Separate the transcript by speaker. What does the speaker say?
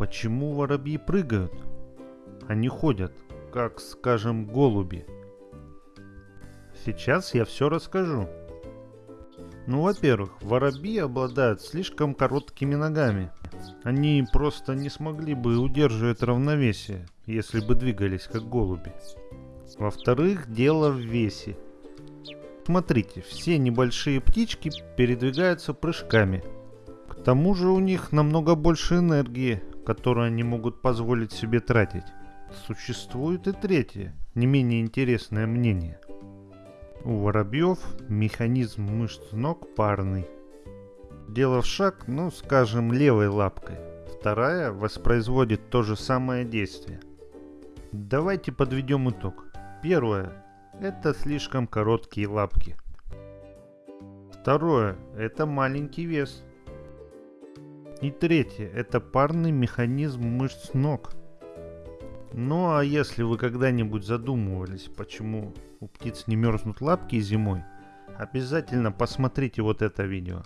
Speaker 1: Почему воробьи прыгают? Они ходят, как, скажем, голуби. Сейчас я все расскажу. Ну, во-первых, воробьи обладают слишком короткими ногами. Они просто не смогли бы удерживать равновесие, если бы двигались как голуби. Во-вторых, дело в весе. Смотрите, все небольшие птички передвигаются прыжками. К тому же у них намного больше энергии, которую они могут позволить себе тратить. Существует и третье, не менее интересное мнение. У воробьев механизм мышц ног парный. Делав шаг, ну скажем, левой лапкой, вторая воспроизводит то же самое действие. Давайте подведем итог. Первое – это слишком короткие лапки. Второе – это маленький вес. И третье – это парный механизм мышц ног. Ну а если вы когда-нибудь задумывались, почему у птиц не мерзнут лапки зимой, обязательно посмотрите вот это видео.